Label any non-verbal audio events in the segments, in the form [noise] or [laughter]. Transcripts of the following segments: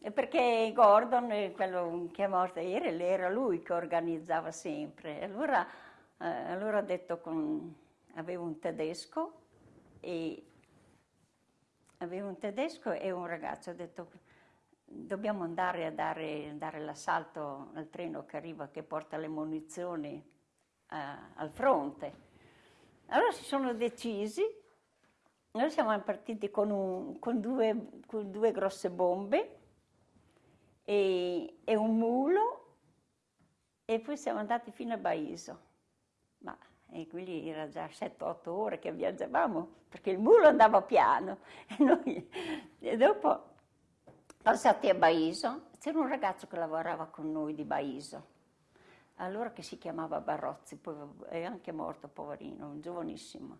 Perché Gordon, quello che è morto ieri, era lui che organizzava sempre. Allora, eh, allora ha detto con... avevo un tedesco e avevo un tedesco e un ragazzo, ha detto dobbiamo andare a dare, dare l'assalto al treno che arriva, che porta le munizioni eh, al fronte. Allora si sono decisi, noi siamo partiti con, un, con, due, con due, grosse bombe e, e, un mulo e poi siamo andati fino a Baiso. Ma e quindi era già 7-8 ore che viaggiavamo perché il mulo andava piano [laughs] e, noi, e dopo Passati a Baiso, c'era un ragazzo che lavorava con noi di Baiso, allora che si chiamava Barozzi, poi è anche morto, poverino, giovanissimo.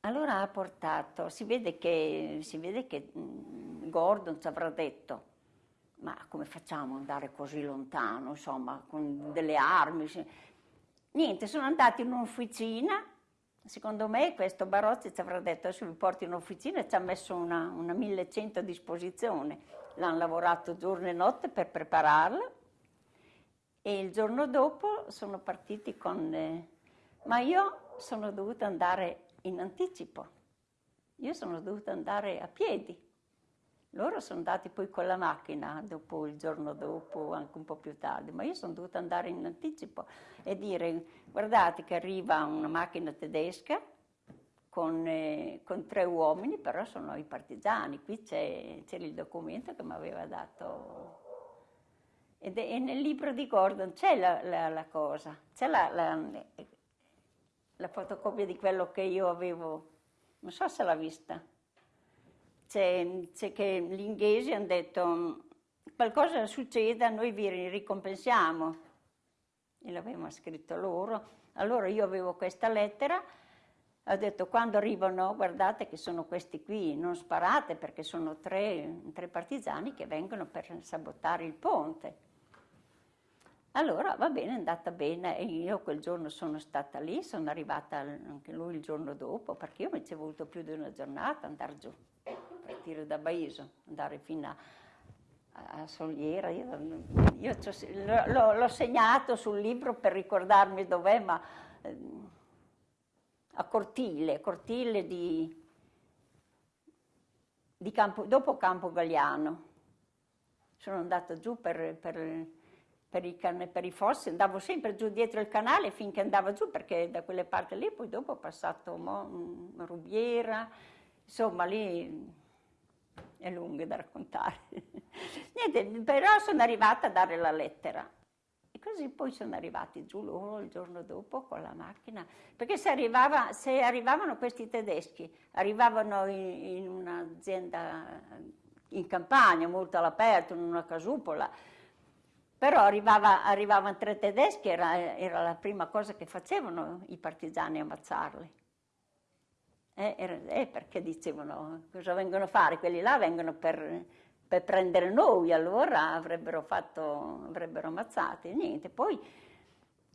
Allora ha portato, si vede che, si vede che Gordon ci avrà detto, ma come facciamo ad andare così lontano, insomma, con delle armi? Niente, sono andati in un'officina Secondo me questo Barozzi ci avrà detto adesso vi porto in officina e ci ha messo una, una 1100 a disposizione. L'hanno lavorato giorno e notte per prepararla e il giorno dopo sono partiti con... Eh, ma io sono dovuta andare in anticipo, io sono dovuta andare a piedi loro sono andati poi con la macchina, dopo il giorno dopo, anche un po' più tardi, ma io sono dovuta andare in anticipo e dire guardate che arriva una macchina tedesca con, eh, con tre uomini, però sono i partigiani, qui c'era il documento che mi aveva dato. Ed è, e nel libro di Gordon c'è la, la, la, cosa, c'è la, la fotocopia di quello che io avevo, non so se l'ha vista c'è che gli inglesi hanno detto qualcosa succeda, noi vi ricompensiamo. E l'avevano scritto loro. Allora io avevo questa lettera, ho detto quando arrivano, guardate che sono questi qui, non sparate perché sono tre, tre partigiani che vengono per sabotare il ponte. Allora va bene, è andata bene e io quel giorno sono stata lì, sono arrivata anche lui il giorno dopo perché io mi ci è voluto più di una giornata andare giù partire da Baiso, andare fino a, a Soliera. Io, io l'ho segnato sul libro per ricordarmi dov'è, ma eh, a Cortile, Cortile di, di Campo, dopo Campo Galliano. Sono andata giù per, per, per, i, per, i, fossi, andavo sempre giù dietro il canale finché andavo giù, perché da quelle parti lì, poi dopo ho passato Mo, Rubiera, insomma lì è lunga da raccontare. [laughs] Niente, però sono arrivata a dare la lettera. E così poi sono arrivati giù loro il giorno dopo con la macchina, perché se, arrivava, se arrivavano questi tedeschi, arrivavano in, in un'azienda in campagna, molto all'aperto, in una casupola, però arrivava, arrivavano tre tedeschi, era, era la prima cosa che facevano i partigiani ammazzarli. Eh, eh, perché dicevano cosa vengono a fare? Quelli là vengono per, per prendere noi, allora avrebbero, fatto, avrebbero ammazzati. Niente, poi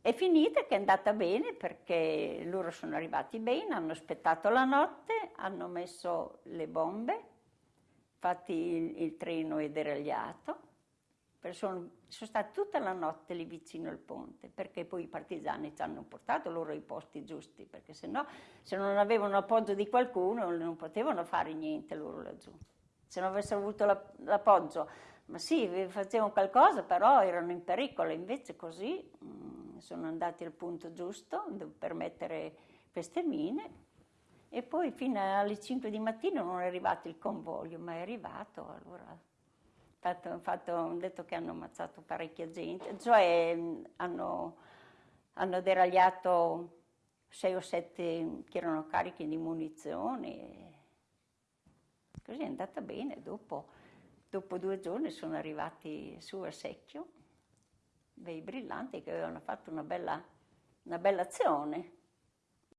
è finita che è andata bene perché loro sono arrivati bene, hanno aspettato la notte, hanno messo le bombe, infatti il, il treno è deragliato sono, sono stati tutta la notte lì vicino al ponte, perché poi i partigiani ci hanno portato loro i posti giusti, perché se no, se non avevano appoggio di qualcuno, non potevano fare niente loro laggiù. Se non avessero avuto l'appoggio, ma sì, facevano qualcosa, però erano in pericolo, invece così mh, mm, sono andati al punto giusto per mettere queste mine e poi fino alle 5 di mattina non è arrivato il convoglio, ma è arrivato, allora fatto, fatto, hanno detto che hanno ammazzato parecchia gente, cioè hanno, hanno deragliato sei o sette che erano carichi di munizioni. Così è andata bene, dopo, dopo due giorni sono arrivati su a secchio, dei brillanti che avevano fatto una bella, una bella azione.